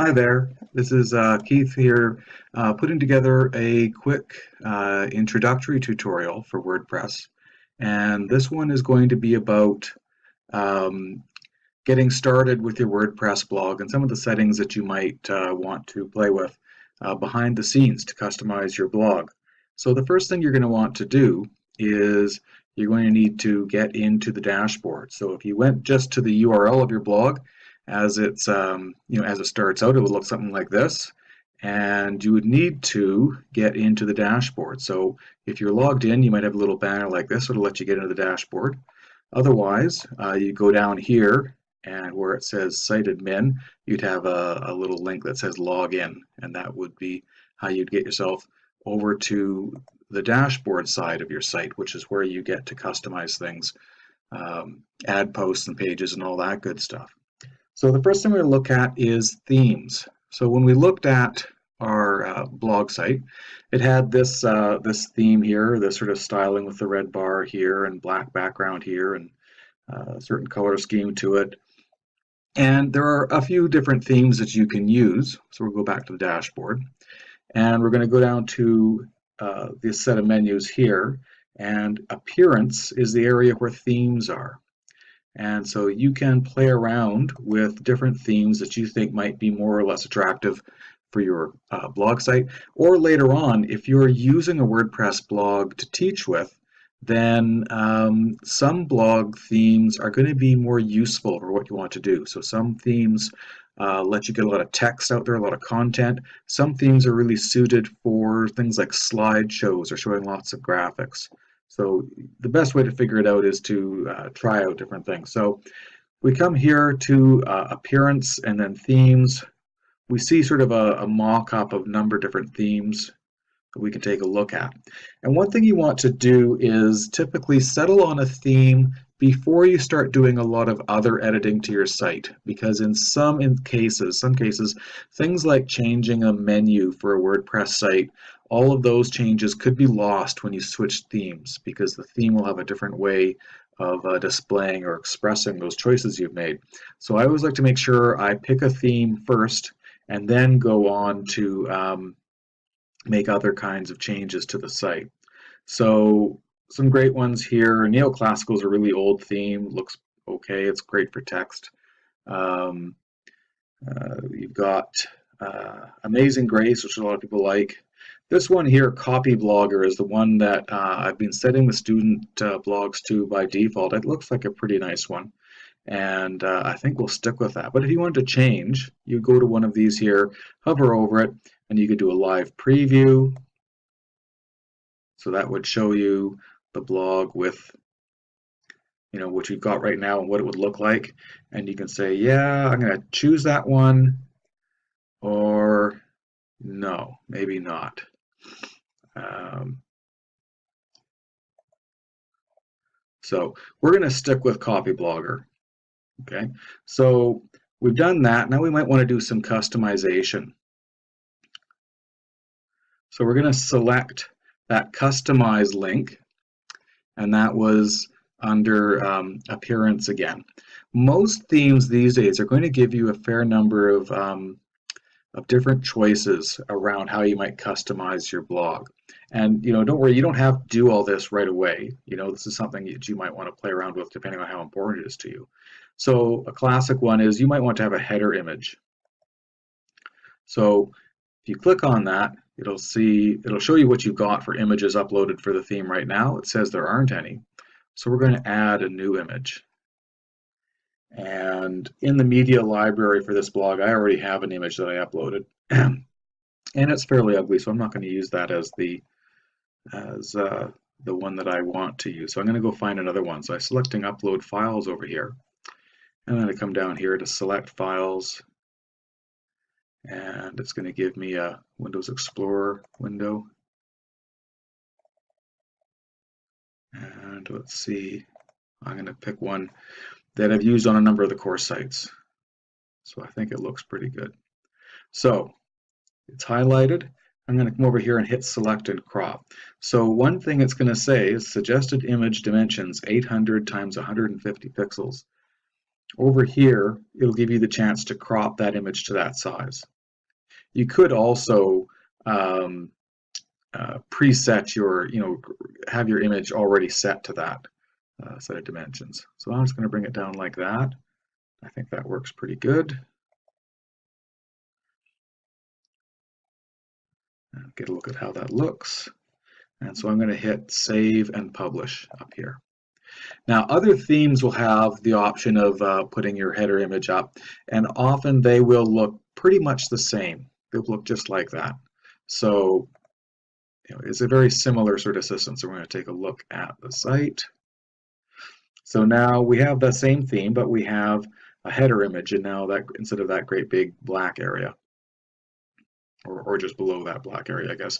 Hi there, this is uh, Keith here, uh, putting together a quick uh, introductory tutorial for WordPress. And this one is going to be about um, getting started with your WordPress blog and some of the settings that you might uh, want to play with uh, behind the scenes to customize your blog. So the first thing you're going to want to do is you're going to need to get into the dashboard. So if you went just to the URL of your blog, as it's um, you know as it starts out it would look something like this. And you would need to get into the dashboard. So if you're logged in you might have a little banner like this it'll let you get into the dashboard. Otherwise uh, you go down here and where it says site admin you'd have a, a little link that says login and that would be how you'd get yourself over to the dashboard side of your site which is where you get to customize things um, add posts and pages and all that good stuff so the first thing we're going to look at is themes. So when we looked at our uh, blog site, it had this uh, this theme here, this sort of styling with the red bar here and black background here and uh, a certain color scheme to it. And there are a few different themes that you can use. So we'll go back to the dashboard and we're going to go down to uh, this set of menus here and appearance is the area where themes are. And so you can play around with different themes that you think might be more or less attractive for your uh, blog site. Or later on, if you're using a WordPress blog to teach with, then um, some blog themes are going to be more useful for what you want to do. So some themes uh, let you get a lot of text out there, a lot of content. Some themes are really suited for things like slideshows or showing lots of graphics. So the best way to figure it out is to uh, try out different things. So we come here to uh, appearance and then themes. We see sort of a, a mock-up of number of different themes that we can take a look at. And one thing you want to do is typically settle on a theme before you start doing a lot of other editing to your site because in some in cases some cases things like changing a menu for a WordPress site all of those changes could be lost when you switch themes because the theme will have a different way of uh, displaying or expressing those choices you've made. So I always like to make sure I pick a theme first and then go on to um, make other kinds of changes to the site. So some great ones here. Neoclassical is a really old theme, looks okay, it's great for text. Um, uh, you've got uh, Amazing Grace, which a lot of people like. This one here, Copy Blogger, is the one that uh, I've been setting the student uh, blogs to by default. It looks like a pretty nice one. And uh, I think we'll stick with that. But if you want to change, you go to one of these here, hover over it, and you could do a live preview. So that would show you the blog with you know what you've got right now and what it would look like and you can say yeah I'm gonna choose that one or no maybe not um, so we're going to stick with copy blogger Okay, so we've done that. Now we might want to do some customization. So we're going to select that customize link, and that was under um, appearance again. Most themes these days are going to give you a fair number of um, of different choices around how you might customize your blog. And you know, don't worry, you don't have to do all this right away. You know, this is something that you might want to play around with depending on how important it is to you. So a classic one is you might want to have a header image. So you click on that, it'll see, it'll show you what you've got for images uploaded for the theme right now. It says there aren't any. So we're going to add a new image. And in the media library for this blog, I already have an image that I uploaded. and it's fairly ugly, so I'm not going to use that as the as uh, the one that I want to use. So I'm going to go find another one. So I'm selecting upload files over here. And I'm going to come down here to select files. And it's going to give me a Windows Explorer window. And let's see, I'm going to pick one that I've used on a number of the course sites. So I think it looks pretty good. So it's highlighted. I'm going to come over here and hit select and crop. So one thing it's going to say is suggested image dimensions 800 times 150 pixels. Over here, it'll give you the chance to crop that image to that size. You could also um, uh, preset your, you know, have your image already set to that uh, set of dimensions. So I'm just going to bring it down like that. I think that works pretty good. Get a look at how that looks. And so I'm going to hit save and publish up here. Now other themes will have the option of uh, putting your header image up and often they will look pretty much the same. They'll look just like that. So you know, it's a very similar sort of system. So we're going to take a look at the site. So now we have the same theme, but we have a header image and now that instead of that great big black area or, or just below that black area, I guess.